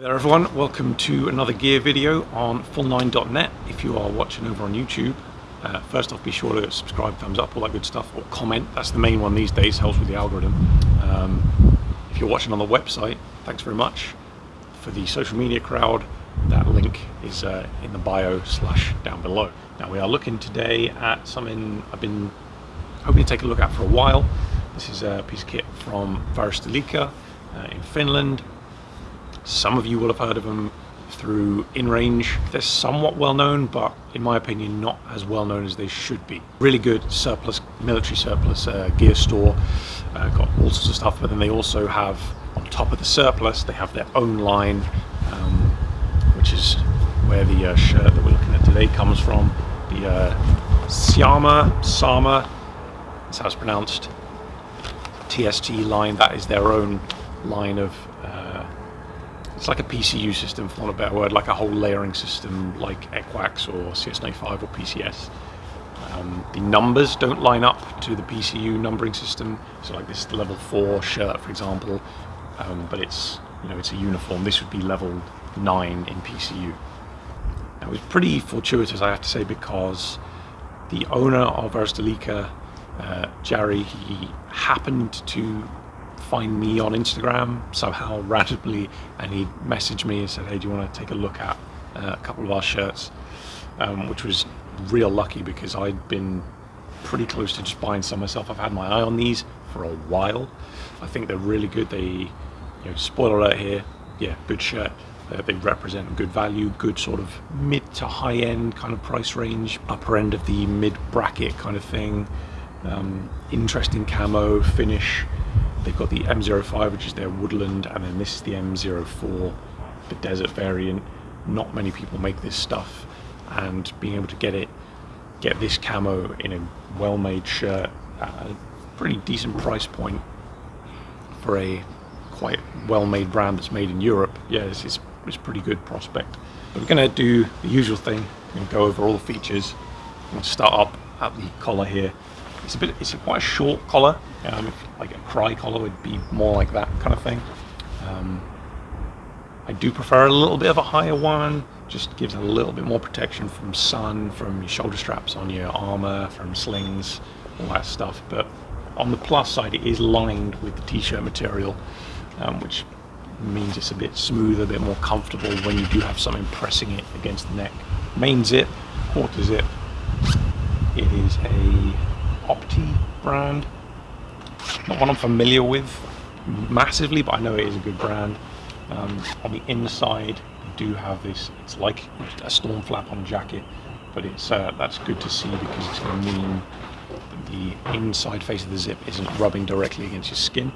Hi there everyone, welcome to another gear video on full9.net if you are watching over on YouTube. Uh, first off be sure to subscribe, thumbs up, all that good stuff, or comment, that's the main one these days, helps with the algorithm. Um, if you're watching on the website, thanks very much. For the social media crowd, that link is uh, in the bio slash down below. Now we are looking today at something I've been hoping to take a look at for a while. This is a piece of kit from Varusteleka uh, in Finland some of you will have heard of them through InRange. They're somewhat well known, but in my opinion, not as well known as they should be. Really good surplus, military surplus uh, gear store. Uh, got all sorts of stuff, but then they also have, on top of the surplus, they have their own line, um, which is where the uh, shirt that we're looking at today comes from. The uh, Siama, Sama, that's how it's pronounced, TST line, that is their own line of it's like a PCU system, for want of a better word, like a whole layering system like ECWCS or CS95 or PCS. Um, the numbers don't line up to the PCU numbering system, so like this level 4 shirt, for example, um, but it's you know it's a uniform. This would be level 9 in PCU. Now, it was pretty fortuitous, I have to say, because the owner of Varusteleka, uh, Jerry, he happened to find me on Instagram somehow randomly and he messaged me and said hey do you want to take a look at uh, a couple of our shirts? Um, which was real lucky because I'd been pretty close to just buying some myself. I've had my eye on these for a while. I think they're really good. They you know spoiler alert here yeah good shirt. They represent good value good sort of mid to high end kind of price range upper end of the mid bracket kind of thing. Um, interesting camo finish They've got the M05, which is their woodland, and then this is the M04, the desert variant. Not many people make this stuff, and being able to get it, get this camo in a well-made shirt at a pretty decent price point for a quite well-made brand that's made in Europe, yeah, this is it's pretty good prospect. But we're going to do the usual thing. To go over all the features. and start up at the collar here. It's a bit, it's quite a short collar. Um, like a Crye collar would be more like that kind of thing. Um, I do prefer a little bit of a higher one. Just gives a little bit more protection from sun, from your shoulder straps on your armor, from slings, all that stuff. But on the plus side, it is lined with the t-shirt material, um, which means it's a bit smoother, a bit more comfortable when you do have something pressing it against the neck. Main zip, quarter zip. It is a Opti brand. Not one I'm familiar with massively, but I know it is a good brand. Um, on the inside, you do have this, it's like a storm flap on a jacket, but it's uh, that's good to see because it's going to mean the inside face of the zip isn't rubbing directly against your skin.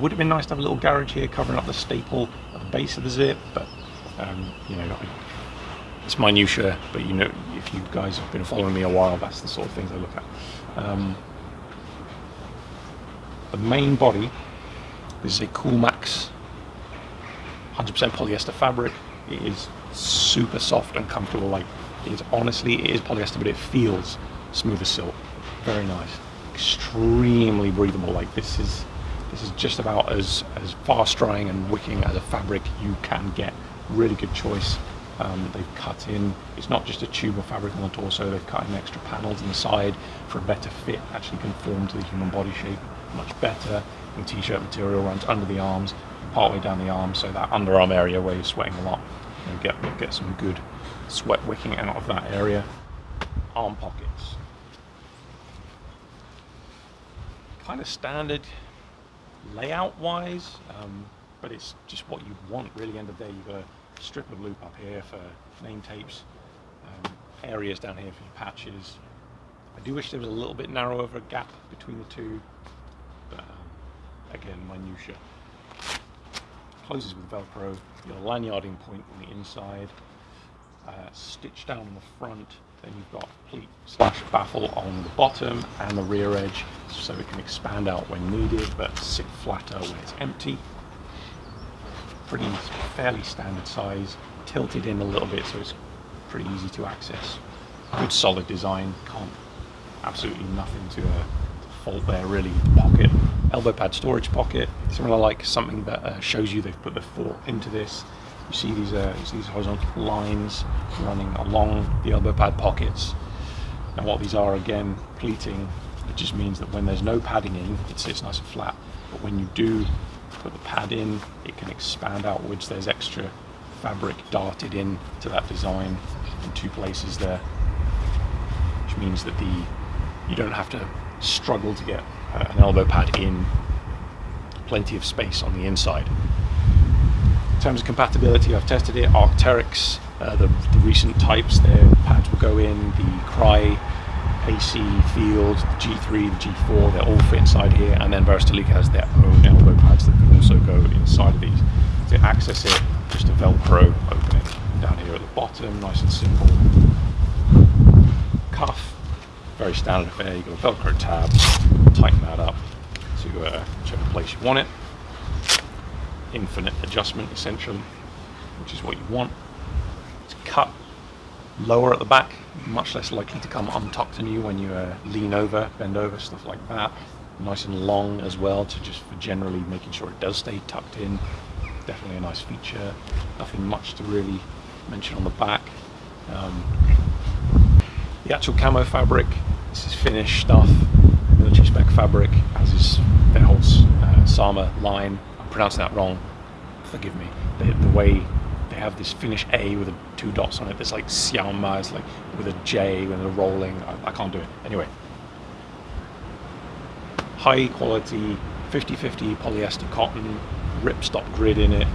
Would have been nice to have a little garage here covering up the staple at the base of the zip, but um, you know, it's minutia, but you know, if you guys have been following me a while, that's the sort of things I look at. Um, the main body this is a Coolmax 100% polyester fabric. It is super soft and comfortable. Like it is honestly, it is polyester, but it feels smooth as silk. Very nice. Extremely breathable. Like this is this is just about as as fast drying and wicking as a fabric you can get. Really good choice. Um, they've cut in, it's not just a tube of fabric on the torso, they've cut in extra panels on the side for a better fit, actually conform to the human body shape much better. The t-shirt material runs under the arms, partway down the arm, so that underarm area where you're sweating a lot, you get, get some good sweat wicking out of that area. Arm pockets. Kind of standard layout wise, um, but it's just what you want really end of the day. You've got a strip of loop up here for name tapes, um, areas down here for your patches. I do wish there was a little bit narrower of a gap between the two, but um, again, minutia. Closes with Velcro, your lanyarding point on the inside, uh, stitched down on the front, then you've got pleat slash baffle on the bottom and the rear edge so it can expand out when needed but sit flatter when it's empty pretty fairly standard size, tilted in a little bit so it's pretty easy to access. Good solid design, can't absolutely nothing to, uh, to fault there really. Pocket, elbow pad storage pocket, similar like something that uh, shows you they've put the thought into this. You see these uh, see these horizontal lines running along the elbow pad pockets. And what these are again, pleating, it just means that when there's no padding in, it sits nice and flat. But when you do put the pad in, it can expand outwards. There's extra fabric darted in to that design in two places there, which means that the you don't have to struggle to get uh, an elbow pad in. Plenty of space on the inside. In terms of compatibility, I've tested it. Arc'teryx, uh, the, the recent types, their pads will go in. The Crye AC Field, the G3, the G4, they all fit inside here. And then Varusteleka has their own elbow pads that can also go inside of these. To access it, just a Velcro opening down here at the bottom, nice and simple. Cuff, very standard affair. You've got a Velcro tab, tighten that up to uh, whichever place you want it. Infinite adjustment essentially, which is what you want. It's cut lower at the back, much less likely to come untucked on you when you uh, lean over, bend over, stuff like that. Nice and long as well to just for generally making sure it does stay tucked in. Definitely a nice feature. Nothing much to really mention on the back. Um, the actual camo fabric, this is finished stuff, military spec fabric, as is their whole uh, Sama line. I'm pronouncing that wrong, forgive me. The, the way they have this Finnish A with a, two dots on it, that's like Siama, it's like with a J when they're rolling. I, I can't do it. Anyway, high quality 50-50 polyester cotton, ripstop grid in it,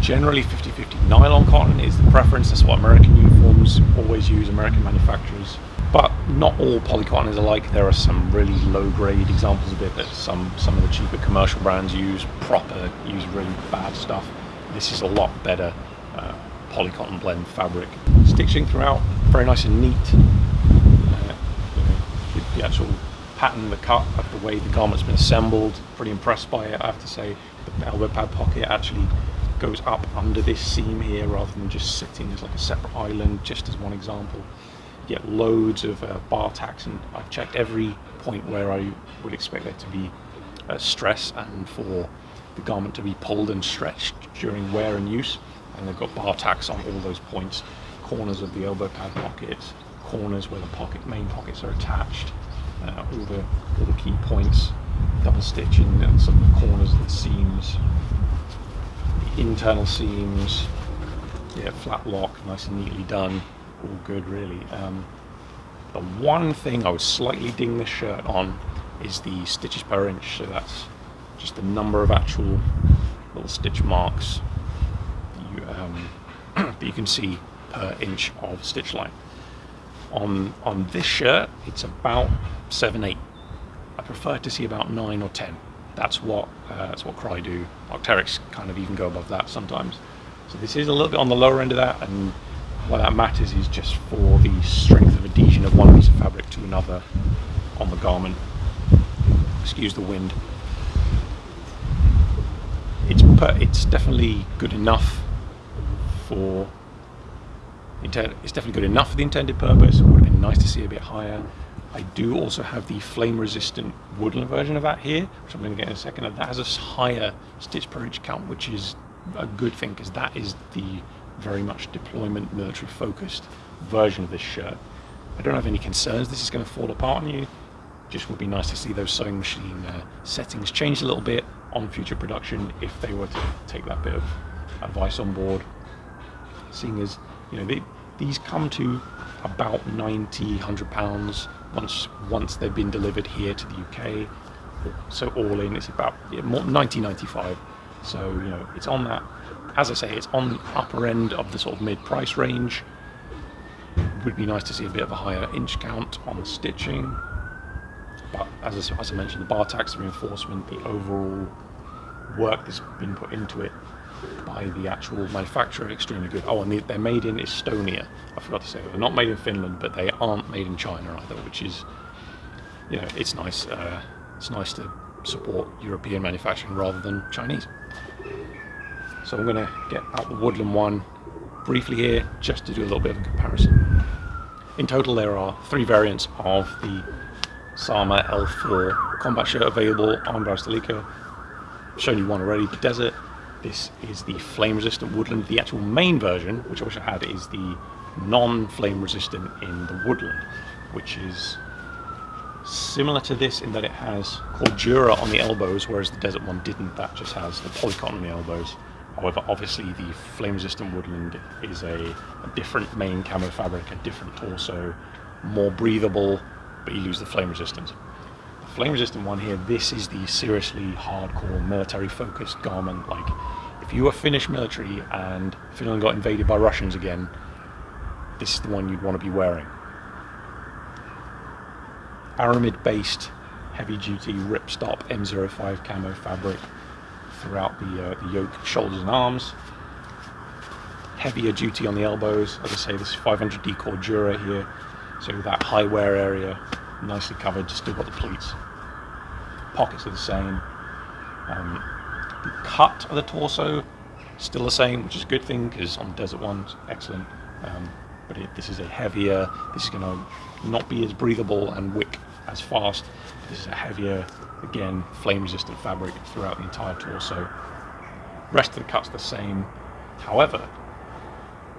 Generally 50-50 nylon cotton is the preference, that's what American uniforms always use, American manufacturers. But not all polycotton is alike. There are some really low grade examples of it that some, some of the cheaper commercial brands use, proper, use really bad stuff. This is a lot better uh, polycotton blend fabric. Stitching throughout, very nice and neat. Uh, you know, the, actual pattern, the cut of the way the garment's been assembled, pretty impressed by it I have to say. The elbow pad pocket actually goes up under this seam here rather than just sitting as like a separate island, just as one example. You get loads of uh, bar tacks and I've checked every point where I would expect there to be uh, stress and for the garment to be pulled and stretched during wear and use. And they've got bar tacks on all those points, corners of the elbow pad pockets, corners where the pocket main pockets are attached, uh, all the all the key points, double stitching and some of the corners of the seams, internal seams, yeah, flat lock, nice and neatly done, all good really. Um, the one thing I would slightly ding this shirt on is the stitches per inch, so that's just the number of actual little stitch marks you, um, that you can see per inch of stitch line. On, on this shirt, it's about 7, 8. I prefer to see about 9 or 10 that's what uh, that's what Crye do. Arc'teryx kind of even go above that sometimes. So this is a little bit on the lower end of that, and why that matters is just for the strength of adhesion of one piece of fabric to another on the garment. Excuse the wind. Per, it's definitely good enough for it's definitely good enough for the intended purpose. It would have been nice to see a bit higher. I do also have the flame resistant woodland version of that here, which I'm going to get in a second. And that has a higher stitch per inch count, which is a good thing because that is the very much deployment military focused version of this shirt. I don't have any concerns this is going to fall apart on you. Just would be nice to see those sewing machine uh, settings change a little bit on future production if they were to take that bit of advice on board. Seeing as, you know, they, these come to about 90, 100 pounds once once they've been delivered here to the UK. So all in, it's about yeah, 90, 95. So you know, it's on that. As I say, it's on the upper end of the sort of mid-price range. Would be nice to see a bit of a higher inch count on the stitching. But as I, as I mentioned, the bar tacks reinforcement, the overall work that's been put into it by the actual manufacturer extremely good. Oh, and they're made in Estonia. I forgot to say they're not made in Finland, but they aren't made in China either, which is, you know, it's nice. Uh, it's nice to support European manufacturing rather than Chinese. So I'm going to get out the Woodland one briefly here, just to do a little bit of a comparison. In total, there are three variants of the Sama L4 combat shirt available on Varusteleka. I've shown you one already, the desert. This is the flame resistant woodland. The actual main version, which I wish I had, is the non-flame resistant in the woodland, which is similar to this in that it has cordura on the elbows, whereas the desert one didn't. That just has the polycotton on the elbows. However, obviously the flame resistant woodland is a, a different main camo fabric, a different torso, more breathable, but you lose the flame resistance. The flame resistant one here, this is the seriously hardcore military focused garment. Like if you were Finnish military and Finland got invaded by Russians again, this is the one you'd want to be wearing. Aramid based heavy duty ripstop M05 camo fabric throughout the, uh, the yoke, shoulders and arms. Heavier duty on the elbows. As I say, this 500D Cordura here. So that high wear area, nicely covered, just still got the pleats. Pockets are the same. Um, the cut of the torso, still the same, which is a good thing because on Desert One, excellent. Um, but it, this is a heavier, this is going to not be as breathable and wick as fast. This is a heavier, again, flame resistant fabric throughout the entire torso. Rest of the cut's the same. However,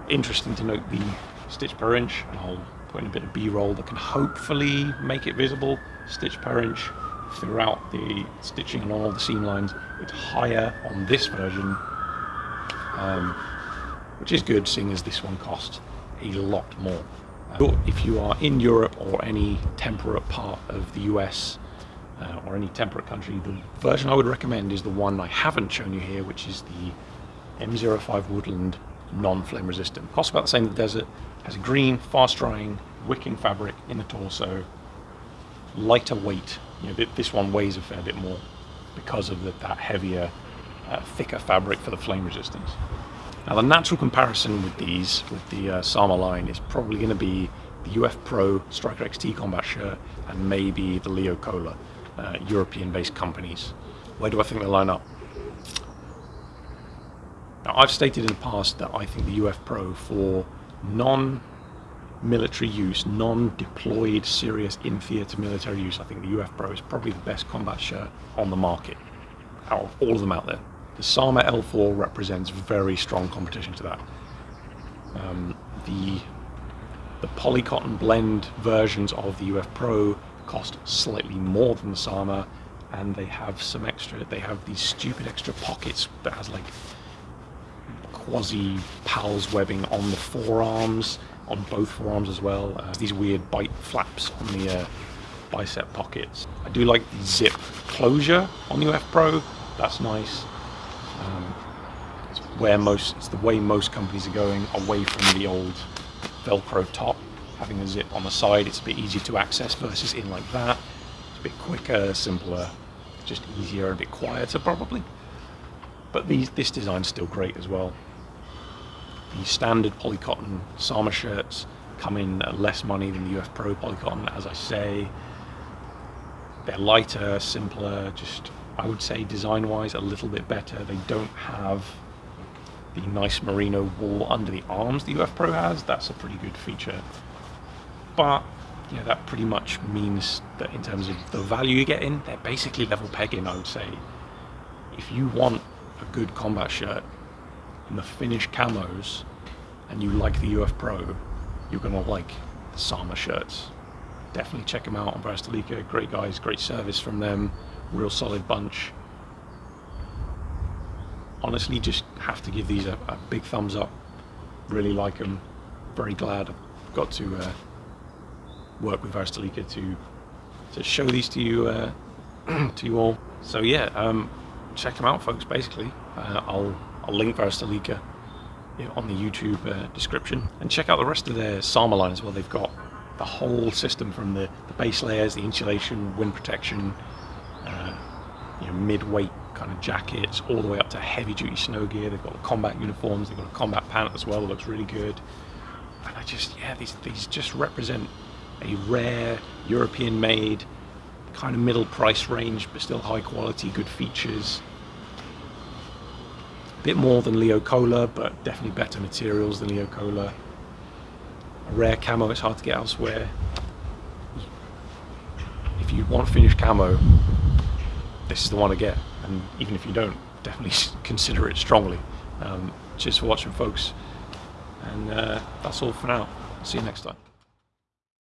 interesting to note the stitch per inch, and I'll put in a bit of B-roll that can hopefully make it visible. Stitch per inch throughout the stitching along all the seam lines. It's higher on this version, um, which is good seeing as this one costs a lot more. Uh, if you are in Europe or any temperate part of the US uh, or any temperate country, the version I would recommend is the one I haven't shown you here, which is the M05 Woodland non-flame resistant. Costs about the same as the desert, has a green, fast drying, wicking fabric in the torso, lighter weight. You know, this one weighs a fair bit more because of the, that heavier, uh, thicker fabric for the flame resistance. Now the natural comparison with these, with the uh, Sama line, is probably going to be the UF Pro Striker XT combat shirt and maybe the Leo Kohler, uh, European-based companies. Where do I think they line up? Now I've stated in the past that I think the UF Pro for non-military use, non-deployed serious in-theatre military use, I think the UF Pro is probably the best combat shirt on the market out of all of them out there. The Sama L4 represents very strong competition to that. Um, the the polycotton blend versions of the UF Pro cost slightly more than the Sama, and they have some extra. They have these stupid extra pockets that has like quasi pals webbing on the forearms, on both forearms as well. Uh, these weird bite flaps on the uh, bicep pockets. I do like the zip closure on the UF Pro. That's nice. Um, it's where most, it's the way most companies are going away from the old Velcro top. Having a zip on the side, it's a bit easier to access versus in like that. It's a bit quicker, simpler, just easier, a bit quieter probably. But these, this design's still great as well. The standard polycotton Sama shirts come in at less money than the UF Pro polycotton, as I say. They're lighter, simpler, just I would say design-wise a little bit better. They don't have the nice merino wool under the arms the UF Pro has. That's a pretty good feature. But yeah, that pretty much means that in terms of the value you get in, they're basically level pegging, I would say. If you want a good combat shirt in the Finnish camos and you like the UF Pro, you're going to like the Sama shirts. Definitely check them out on Varusteleka. Great guys, great service from them real solid bunch. Honestly, just have to give these a, a big thumbs up. Really like them. Very glad I've got to uh, work with Varusteleka to to show these to you uh, to you all. So yeah, um, check them out, folks. Basically, uh, I'll I'll link Varusteleka on the YouTube uh, description and check out the rest of their Sama line as well. They've got the whole system from the, the base layers, the insulation, wind protection, uh, you know, mid-weight kind of jackets, all the way up to heavy-duty snow gear. They've got the combat uniforms. They've got a combat pant as well that looks really good. And I just, yeah, these these just represent a rare European-made kind of middle price range, but still high quality, good features. A bit more than Leo Kohler, but definitely better materials than Leo Kohler. A rare camo, it's hard to get elsewhere if you want finished camo, this is the one to get. And even if you don't, definitely consider it strongly. Um, cheers for watching, folks. And uh, that's all for now. See you next time.